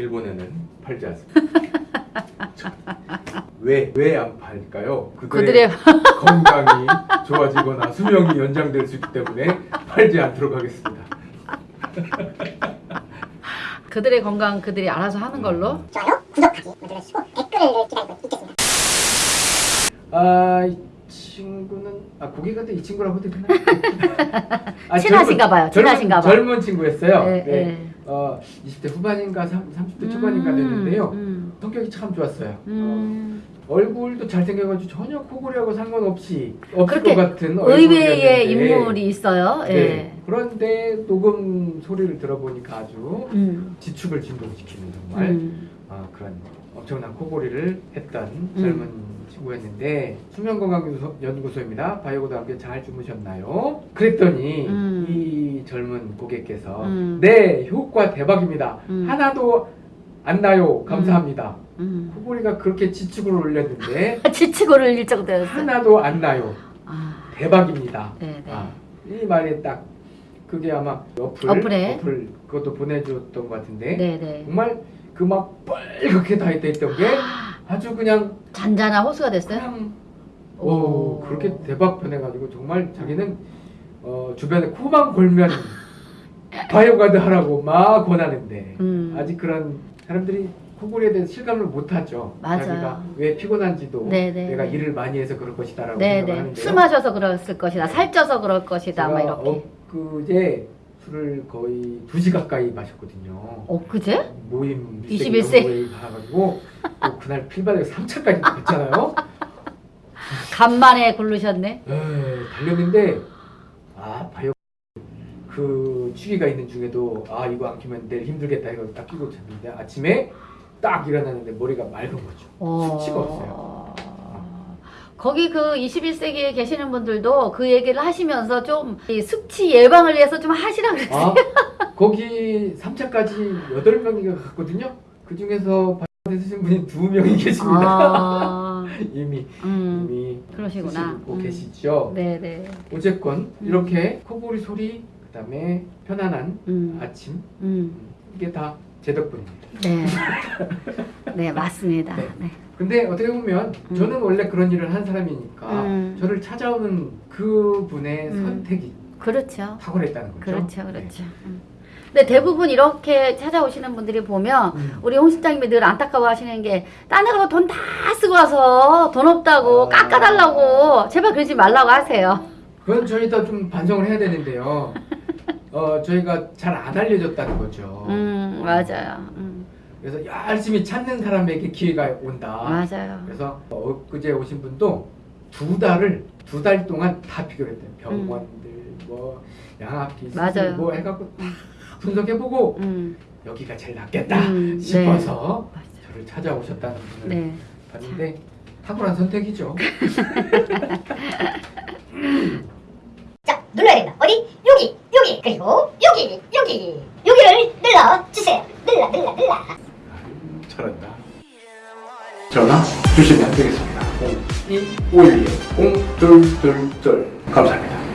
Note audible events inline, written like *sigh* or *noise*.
일본에는 팔지 않습니다. *laughs* 왜 왜 안 팔까요? 그들의 *laughs* 건강이 좋아지거나 수명이 연장될 수 있기 때문에 팔지 않도록 하겠습니다. *laughs* 그들의 건강 그들이 알아서 하는 걸로. 좋아요, 구독하기 눌러주시고 댓글을 기다리고 있겠습니다. 아, 이 친구는 아 고개가 이 친구라고 해도 되나? 아, 친하신가 봐요. 친하신가 봐. 젊은 친구였어요. 네, 네. 네. 어, 20대 후반인가 30, 대 초반인가 됐는데요. 음, 성격이 참 좋았어요. 음. 어, 얼굴도 잘생겨가지고 전혀 코골이하고 상관없이 없을 것 같은 의외의 얼굴이었는데 인물이 있어요. 예. 네. 그런데 녹음 소리를 들어보니까 아주 음. 지축을 진동시키는 정말 음. 아, 그런 엄청난 코골이를 했던 젊은 친구였는데 수면건강연구소입니다. 바이오고도 함께 잘 주무셨나요? 그랬더니 음. 이 젊은 고객께서 음. 네 효과 대박입니다. 음. 하나도 안 나요. 감사합니다. 음. 코골이가 그렇게 지축을 올렸는데 *laughs* 지치고를 일정되었어요. 하나도 안 나요. 아, 대박입니다. 네, 네. 아, 이 말이 딱 그게 아마 어플 어플에? 어플 그것도 보내줬던 것 같은데 네, 네. 정말 그 막 빨갛게 다 있던 게 아주 그냥 잔잔한 호수가 됐어요. 오. 오 그렇게 대박 변해가지고 정말 자기는 어, 주변에 코만 골면 *laughs* 바이오가드 하라고 막 권하는데 음. 아직 그런 사람들이 코골이에 대해서 실감을 못하죠. 맞아요. 자기가 왜 피곤한지도 네, 네, 내가 네. 일을 많이 해서 그럴 것이다라고 네, 생각을 네. 하는데요. 술 마셔서 그랬을 것이다. 살쪄서 그럴 것이다. 막 이렇게. 엊그제 술을 거의 2시 가까이 마셨거든요. 엊그제? 모임 21세. 모임 가가지고 또 그날 필바닥에 3차까지 갔잖아요. 간만에 굴르셨네. 에이, 달렸는데 그 취기가 있는 중에도 아 이거 안 끼면 내일 힘들겠다 이거 딱 끼고 잤는데 아침에 딱 일어나는데 머리가 맑은 거죠. 어. 수치가 없어요. 거기 그 21세기에 계시는 분들도 그 얘기를 하시면서 좀이 숙취 예방을 위해서 좀 하시라 그랬어요. 아 거기 3차까지 8명이가 갔거든요. 그 중에서 드신 분이 2명이 계십니다. 아, *laughs* 이미 음, 이미 그러시구나. 음. 계시죠. 네네. 어쨌건 이렇게 코골이 소리 그다음에 편안한 음, 아침 음, 음, 이게 다 제 덕분입니다. 네. 네, 맞습니다. 네. 네. 근데 어떻게 보면 음. 저는 원래 그런 일을 한 사람이니까 음. 저를 찾아오는 그 분의 음. 선택이 그렇죠. 탁월했다는 거죠. 그렇죠, 네. 그렇죠. 음. 근데 대부분 이렇게 찾아오시는 분들이 보면 음. 우리 홍 실장님이 늘 안타까워 하시는 게딴 데로 돈 다 쓰고 와서 돈 없다고 아. 깎아달라고 제발 그러지 말라고 하세요. 그건 저희도 좀 반성을 해야 되는데요. 어, 저희가 잘 안 알려졌다는 거죠. 음, 맞아요. 음, 그래서 열심히 찾는 사람에게 기회가 온다. 맞아요. 그래서 엊그제 오신 분도 두 달을 두 달 동안 다 비교했대요. 병원들 뭐 양압기 맞아요. 뭐 해갖고 다 분석해보고 음, 여기가 제일 낫겠다 음, 싶어서 맞아요. 저를 찾아오셨다는 분을 네. 봤는데 탁월한 선택이죠. *laughs* 자, 눌러야 된다. 어디? 여기, 여기, 그리고 여기, 여기, 여기를 눌러주세요. 눌러, 눌러, 눌러. 잘한다. 전화 주시면 되겠습니다. 0251 0222 감사합니다.